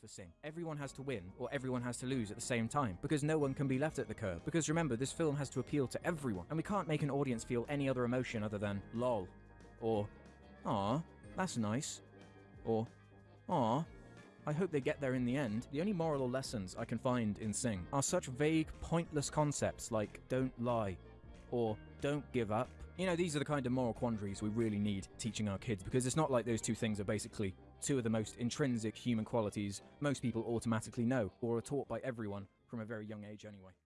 for Sing. Everyone has to win or everyone has to lose at the same time because no one can be left at the curb. Because remember, this film has to appeal to everyone and we can't make an audience feel any other emotion other than lol or ah, that's nice or ah. I hope they get there in the end. The only moral or lessons I can find in Sing are such vague, pointless concepts like don't lie or don't give up. You know, these are the kind of moral quandaries we really need teaching our kids because it's not like those two things are basically two of the most intrinsic human qualities most people automatically know or are taught by everyone from a very young age anyway.